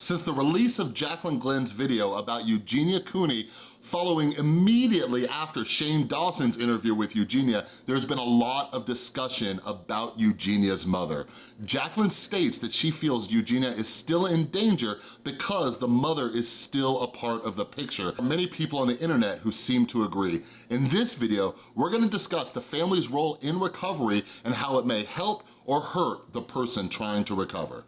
Since the release of Jacqueline Glenn's video about Eugenia Cooney following immediately after Shane Dawson's interview with Eugenia, there's been a lot of discussion about Eugenia's mother. Jacqueline states that she feels Eugenia is still in danger because the mother is still a part of the picture. Many people on the internet who seem to agree. In this video, we're gonna discuss the family's role in recovery and how it may help or hurt the person trying to recover.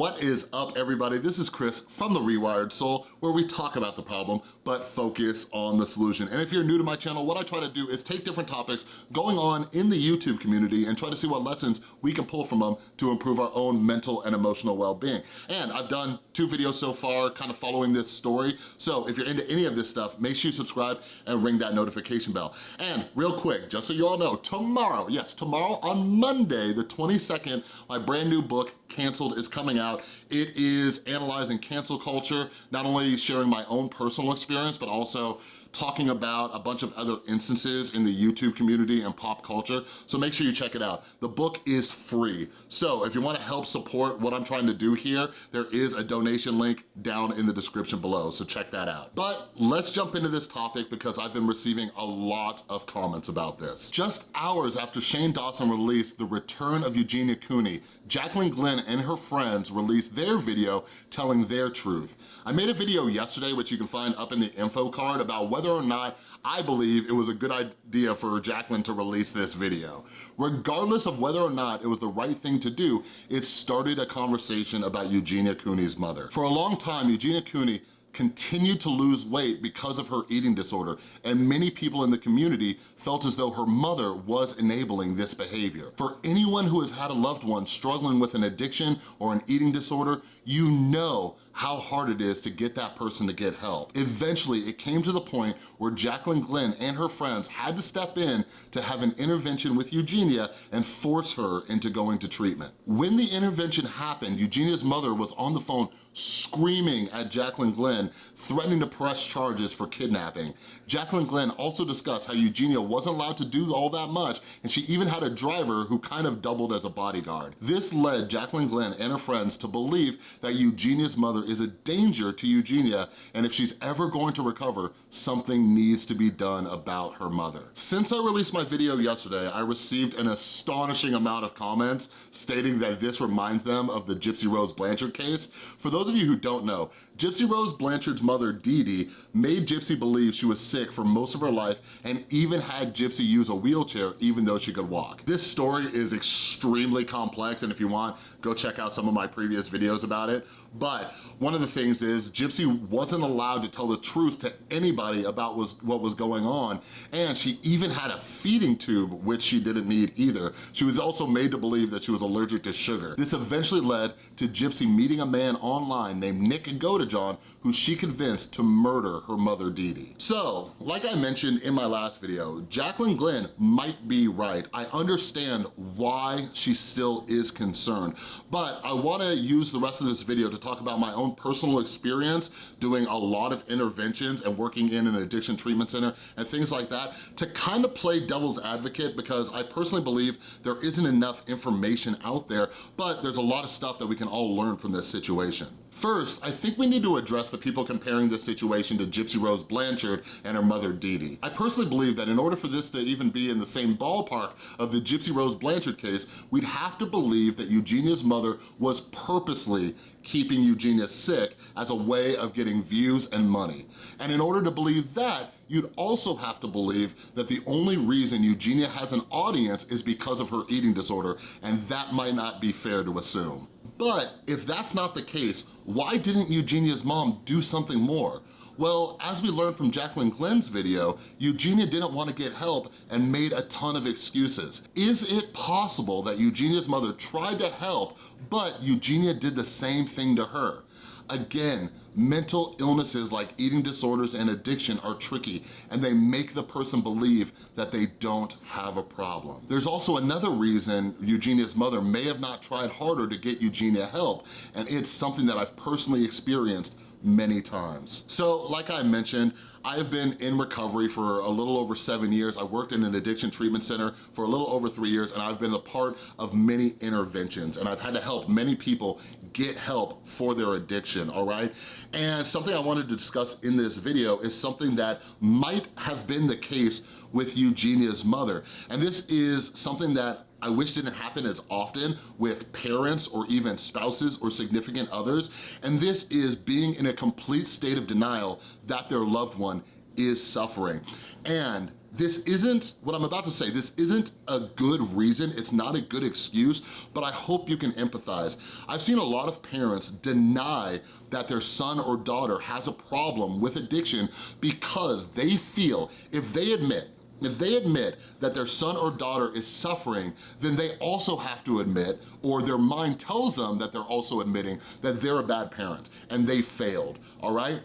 What is up everybody? This is Chris from The Rewired Soul where we talk about the problem but focus on the solution. And if you're new to my channel, what I try to do is take different topics going on in the YouTube community and try to see what lessons we can pull from them to improve our own mental and emotional well-being. And I've done two videos so far kind of following this story. So if you're into any of this stuff, make sure you subscribe and ring that notification bell. And real quick, just so you all know, tomorrow, yes, tomorrow on Monday, the 22nd, my brand new book, Canceled, is coming out. It is analyzing cancel culture, not only sharing my own personal experience, but also talking about a bunch of other instances in the YouTube community and pop culture, so make sure you check it out. The book is free, so if you wanna help support what I'm trying to do here, there is a donation link down in the description below, so check that out. But let's jump into this topic because I've been receiving a lot of comments about this. Just hours after Shane Dawson released The Return of Eugenia Cooney, Jacqueline Glenn and her friends released their video telling their truth. I made a video yesterday, which you can find up in the info card, about whether whether or not I believe it was a good idea for Jaclyn to release this video. Regardless of whether or not it was the right thing to do, it started a conversation about Eugenia Cooney's mother. For a long time, Eugenia Cooney continued to lose weight because of her eating disorder, and many people in the community felt as though her mother was enabling this behavior. For anyone who has had a loved one struggling with an addiction or an eating disorder, you know how hard it is to get that person to get help. Eventually, it came to the point where Jacqueline Glenn and her friends had to step in to have an intervention with Eugenia and force her into going to treatment. When the intervention happened, Eugenia's mother was on the phone screaming at Jacqueline Glenn, threatening to press charges for kidnapping. Jacqueline Glenn also discussed how Eugenia wasn't allowed to do all that much, and she even had a driver who kind of doubled as a bodyguard. This led Jacqueline Glenn and her friends to believe that Eugenia's mother is a danger to Eugenia, and if she's ever going to recover, something needs to be done about her mother. Since I released my video yesterday, I received an astonishing amount of comments stating that this reminds them of the Gypsy Rose Blanchard case. For those of you who don't know, Gypsy Rose Blanchard's mother, Dee Dee, made Gypsy believe she was sick for most of her life and even had Gypsy use a wheelchair even though she could walk. This story is extremely complex and if you want, go check out some of my previous videos about it. But one of the things is Gypsy wasn't allowed to tell the truth to anybody about was, what was going on. And she even had a feeding tube, which she didn't need either. She was also made to believe that she was allergic to sugar. This eventually led to Gypsy meeting a man online named Nick Godejohn, who she convinced to murder her mother, Dee Dee. So, like I mentioned in my last video, Jacqueline Glenn might be right. I understand why she still is concerned, but I wanna use the rest of this video to talk about my own personal experience doing a lot of interventions and working in an addiction treatment center and things like that to kind of play devil's advocate because I personally believe there isn't enough information out there, but there's a lot of stuff that we can all learn from this situation. First, I think we need to address the people comparing this situation to Gypsy Rose Blanchard and her mother Dee Dee. I personally believe that in order for this to even be in the same ballpark of the Gypsy Rose Blanchard case, we'd have to believe that Eugenia's mother was purposely keeping Eugenia sick as a way of getting views and money. And in order to believe that, you'd also have to believe that the only reason Eugenia has an audience is because of her eating disorder, and that might not be fair to assume. But if that's not the case, why didn't Eugenia's mom do something more? Well, as we learned from Jacqueline Glenn's video, Eugenia didn't want to get help and made a ton of excuses. Is it possible that Eugenia's mother tried to help, but Eugenia did the same thing to her? Again, mental illnesses like eating disorders and addiction are tricky and they make the person believe that they don't have a problem. There's also another reason Eugenia's mother may have not tried harder to get Eugenia help and it's something that I've personally experienced many times. So like I mentioned, I have been in recovery for a little over seven years. I worked in an addiction treatment center for a little over three years and I've been a part of many interventions and I've had to help many people get help for their addiction, all right? And something I wanted to discuss in this video is something that might have been the case with Eugenia's mother. And this is something that I wish didn't happen as often with parents or even spouses or significant others. And this is being in a complete state of denial that their loved one is suffering. And this isn't, what I'm about to say, this isn't a good reason, it's not a good excuse, but I hope you can empathize. I've seen a lot of parents deny that their son or daughter has a problem with addiction because they feel if they admit if they admit that their son or daughter is suffering, then they also have to admit, or their mind tells them that they're also admitting that they're a bad parent and they failed, all right?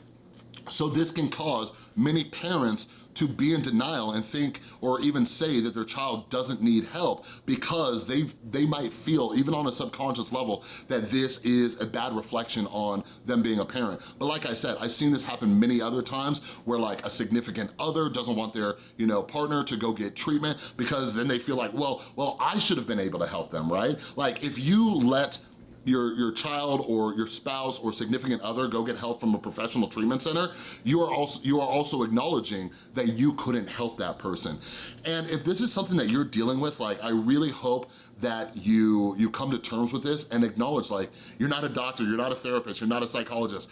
So this can cause many parents to be in denial and think or even say that their child doesn't need help because they, they might feel, even on a subconscious level, that this is a bad reflection on them being a parent. But like I said, I've seen this happen many other times where like a significant other doesn't want their you know partner to go get treatment because then they feel like, well, well, I should have been able to help them, right? Like if you let your, your child or your spouse or significant other go get help from a professional treatment center, you are also, you are also acknowledging that you couldn't help that person. And if this is something that you're dealing with, like I really hope that you you come to terms with this and acknowledge like you're not a doctor, you're not a therapist, you're not a psychologist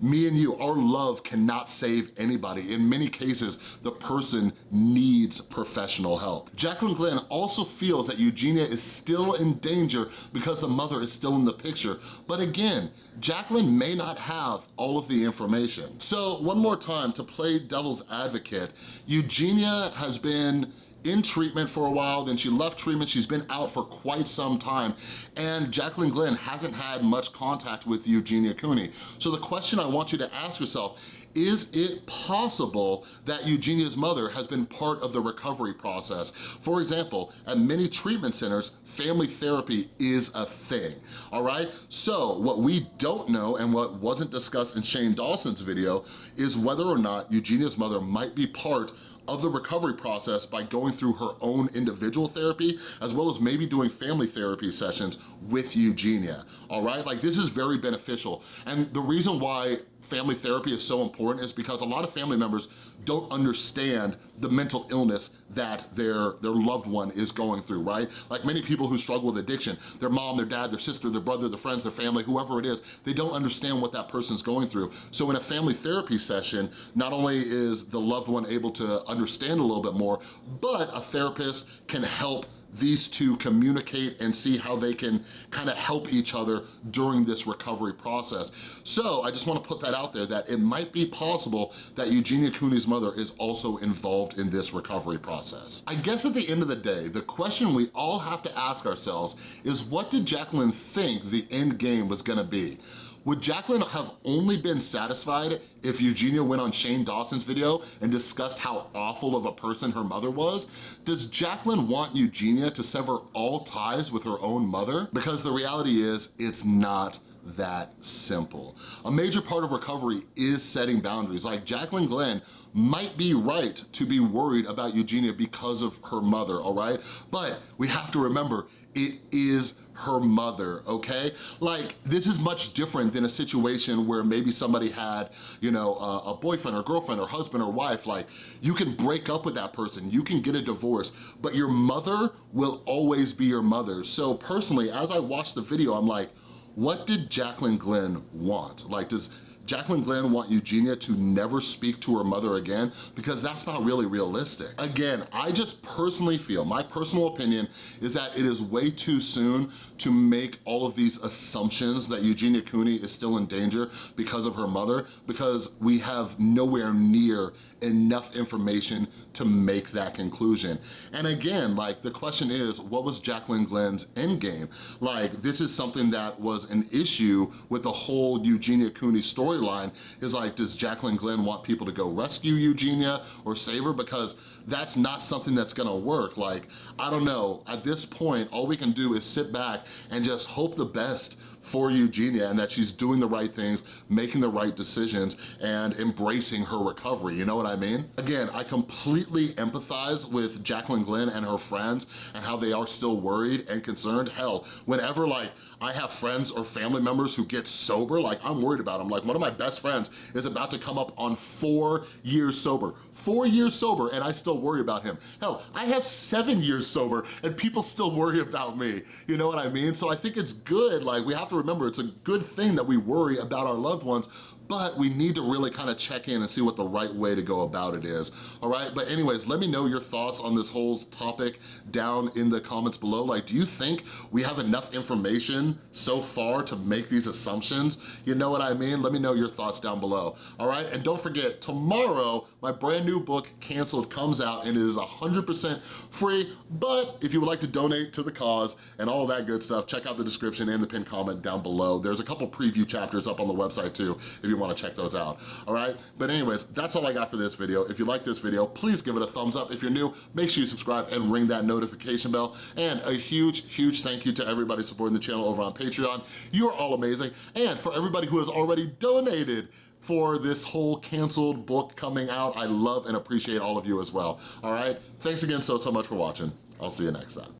me and you, our love cannot save anybody. In many cases, the person needs professional help. Jacqueline Glenn also feels that Eugenia is still in danger because the mother is still in the picture. But again, Jacqueline may not have all of the information. So one more time, to play devil's advocate, Eugenia has been in treatment for a while, then she left treatment, she's been out for quite some time, and Jacqueline Glenn hasn't had much contact with Eugenia Cooney. So the question I want you to ask yourself, is it possible that Eugenia's mother has been part of the recovery process? For example, at many treatment centers, family therapy is a thing, all right? So what we don't know and what wasn't discussed in Shane Dawson's video is whether or not Eugenia's mother might be part of the recovery process by going through her own individual therapy, as well as maybe doing family therapy sessions with Eugenia, all right? Like this is very beneficial. And the reason why family therapy is so important is because a lot of family members don't understand the mental illness that their, their loved one is going through, right? Like many people who struggle with addiction, their mom, their dad, their sister, their brother, their friends, their family, whoever it is, they don't understand what that person's going through. So in a family therapy session, not only is the loved one able to understand a little bit more, but a therapist can help these two communicate and see how they can kind of help each other during this recovery process. So I just wanna put that out there that it might be possible that Eugenia Cooney's mother is also involved in this recovery process. I guess at the end of the day, the question we all have to ask ourselves is what did Jacqueline think the end game was gonna be? Would Jacqueline have only been satisfied if Eugenia went on Shane Dawson's video and discussed how awful of a person her mother was? Does Jacqueline want Eugenia to sever all ties with her own mother? Because the reality is, it's not that simple. A major part of recovery is setting boundaries. Like Jacqueline Glenn might be right to be worried about Eugenia because of her mother, all right? But we have to remember, it is her mother, okay? Like, this is much different than a situation where maybe somebody had, you know, a, a boyfriend or girlfriend or husband or wife, like, you can break up with that person, you can get a divorce, but your mother will always be your mother. So personally, as I watched the video, I'm like, what did Jacqueline Glenn want? Like, does Jaclyn Glenn want Eugenia to never speak to her mother again because that's not really realistic. Again, I just personally feel, my personal opinion is that it is way too soon to make all of these assumptions that Eugenia Cooney is still in danger because of her mother because we have nowhere near enough information to make that conclusion. And again, like the question is, what was Jaclyn Glenn's endgame? Like this is something that was an issue with the whole Eugenia Cooney storyline is like, does Jacqueline Glenn want people to go rescue Eugenia or save her? Because that's not something that's gonna work. Like, I don't know, at this point, all we can do is sit back and just hope the best for Eugenia and that she's doing the right things, making the right decisions, and embracing her recovery, you know what I mean? Again, I completely empathize with Jacqueline Glenn and her friends and how they are still worried and concerned. Hell, whenever like I have friends or family members who get sober, like I'm worried about them. Like one of my best friends is about to come up on four years sober. Four years sober and I still worry about him. Hell, I have seven years sober and people still worry about me. You know what I mean? So I think it's good, like we have to remember it's a good thing that we worry about our loved ones, but we need to really kind of check in and see what the right way to go about it is, all right? But anyways, let me know your thoughts on this whole topic down in the comments below. Like, do you think we have enough information so far to make these assumptions? You know what I mean? Let me know your thoughts down below, all right? And don't forget, tomorrow, my brand new book, Canceled, comes out and it is 100% free, but if you would like to donate to the cause and all that good stuff, check out the description and the pinned comment down below. There's a couple preview chapters up on the website too, if you wanna check those out, all right? But anyways, that's all I got for this video. If you like this video, please give it a thumbs up. If you're new, make sure you subscribe and ring that notification bell. And a huge, huge thank you to everybody supporting the channel over on Patreon. You are all amazing. And for everybody who has already donated, for this whole canceled book coming out. I love and appreciate all of you as well, all right? Thanks again so, so much for watching. I'll see you next time.